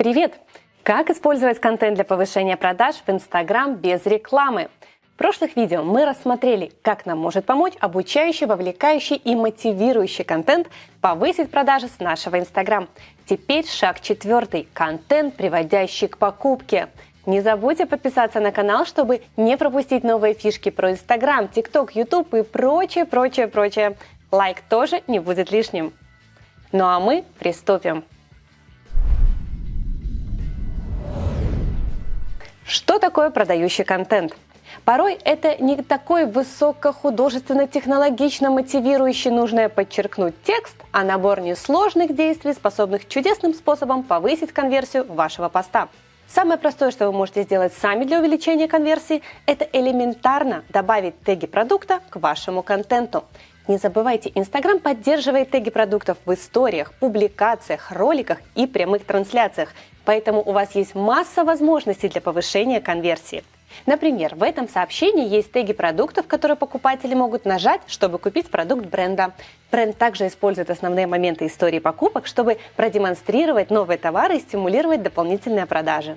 Привет! Как использовать контент для повышения продаж в Instagram без рекламы? В прошлых видео мы рассмотрели, как нам может помочь обучающий, вовлекающий и мотивирующий контент повысить продажи с нашего Instagram. Теперь шаг четвертый – контент, приводящий к покупке. Не забудьте подписаться на канал, чтобы не пропустить новые фишки про Instagram, TikTok, YouTube и прочее, прочее, прочее. Лайк тоже не будет лишним. Ну а мы приступим. Что такое продающий контент? Порой это не такой высокохудожественно-технологично мотивирующий, нужное подчеркнуть текст, а набор несложных действий, способных чудесным способом повысить конверсию вашего поста. Самое простое, что вы можете сделать сами для увеличения конверсии, это элементарно добавить теги продукта к вашему контенту. Не забывайте, Instagram поддерживает теги продуктов в историях, публикациях, роликах и прямых трансляциях, поэтому у вас есть масса возможностей для повышения конверсии. Например, в этом сообщении есть теги продуктов, которые покупатели могут нажать, чтобы купить продукт бренда. Бренд также использует основные моменты истории покупок, чтобы продемонстрировать новые товары и стимулировать дополнительные продажи.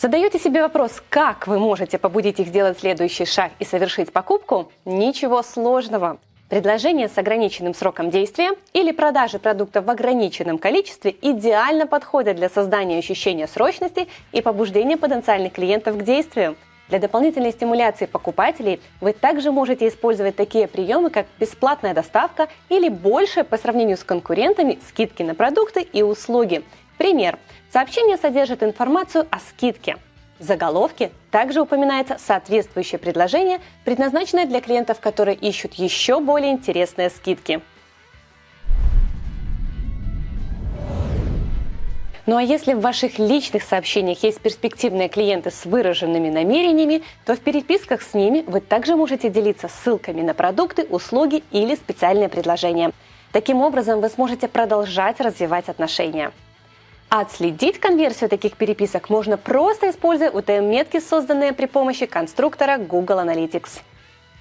Задаете себе вопрос, как вы можете побудить их сделать следующий шаг и совершить покупку? Ничего сложного. Предложение с ограниченным сроком действия или продажи продуктов в ограниченном количестве идеально подходят для создания ощущения срочности и побуждения потенциальных клиентов к действию. Для дополнительной стимуляции покупателей вы также можете использовать такие приемы, как бесплатная доставка или больше по сравнению с конкурентами скидки на продукты и услуги. Пример. Сообщение содержит информацию о скидке. В заголовке также упоминается соответствующее предложение, предназначенное для клиентов, которые ищут еще более интересные скидки. Ну а если в ваших личных сообщениях есть перспективные клиенты с выраженными намерениями, то в переписках с ними вы также можете делиться ссылками на продукты, услуги или специальные предложения. Таким образом вы сможете продолжать развивать отношения. Отследить конверсию таких переписок можно просто используя UTM-метки, созданные при помощи конструктора Google Analytics.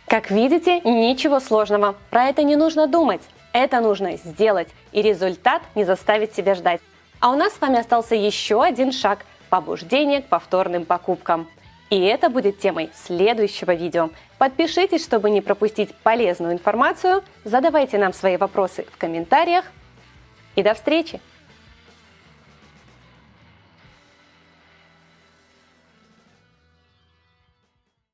Как видите, ничего сложного. Про это не нужно думать. Это нужно сделать, и результат не заставит себя ждать. А у нас с вами остался еще один шаг – побуждение к повторным покупкам. И это будет темой следующего видео. Подпишитесь, чтобы не пропустить полезную информацию, задавайте нам свои вопросы в комментариях и до встречи!